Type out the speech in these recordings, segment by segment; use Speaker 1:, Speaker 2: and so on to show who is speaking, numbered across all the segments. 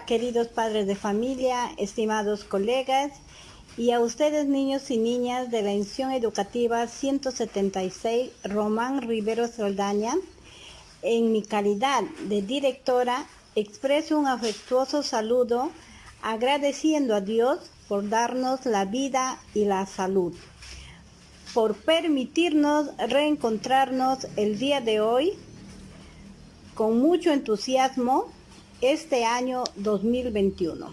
Speaker 1: queridos padres de familia, estimados colegas y a ustedes niños y niñas de la institución educativa 176 Román Rivero Saldaña. En mi calidad de directora expreso un afectuoso saludo agradeciendo a Dios por darnos la vida y la salud, por permitirnos reencontrarnos el día de hoy con mucho entusiasmo este año 2021.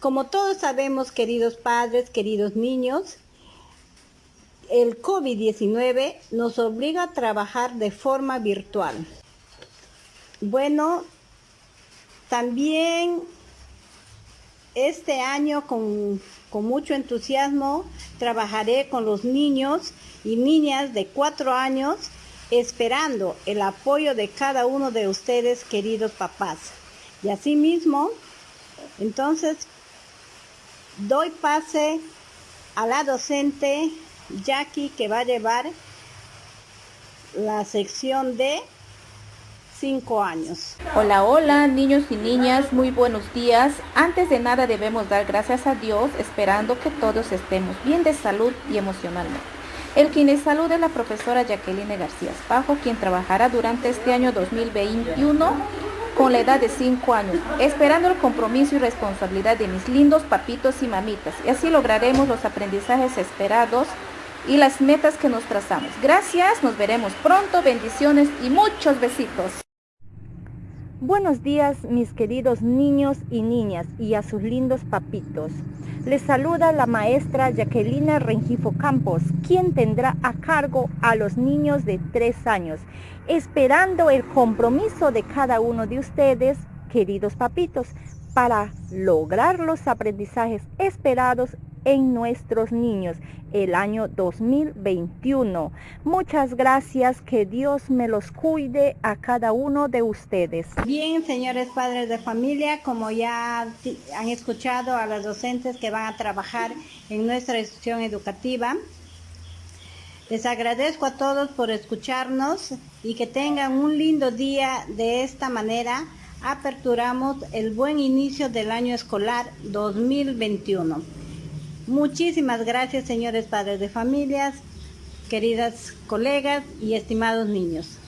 Speaker 1: Como todos sabemos, queridos padres, queridos niños, el COVID-19 nos obliga a trabajar de forma virtual. Bueno, también este año con, mucho entusiasmo trabajaré con los niños y niñas de cuatro años esperando el apoyo de cada uno de ustedes, queridos papás. Y asimismo, entonces, doy pase a la docente Jackie que va a llevar la sección de 5 años.
Speaker 2: Hola, hola, niños y niñas, muy buenos días. Antes de nada debemos dar gracias a Dios, esperando que todos estemos bien de salud y emocionalmente. El saluda es la profesora Jacqueline García Espajo, quien trabajará durante este año 2021 con la edad de 5 años, esperando el compromiso y responsabilidad de mis lindos papitos y mamitas. Y así lograremos los aprendizajes esperados y las metas que nos trazamos. Gracias, nos veremos pronto, bendiciones y muchos besitos.
Speaker 3: Buenos días mis queridos niños y niñas y a sus lindos papitos. Les saluda la maestra Jacquelina Rengifo Campos, quien tendrá a cargo a los niños de 3 años esperando el compromiso de cada uno de ustedes, queridos papitos, para lograr los aprendizajes esperados en nuestros niños el año 2021. Muchas gracias, que Dios me los cuide a cada uno de ustedes.
Speaker 1: Bien, señores padres de familia, como ya han escuchado a los docentes que van a trabajar en nuestra institución educativa, les agradezco a todos por escucharnos y que tengan un lindo día. De esta manera aperturamos el buen inicio del año escolar 2021. Muchísimas gracias, señores padres de familias, queridas colegas y estimados niños.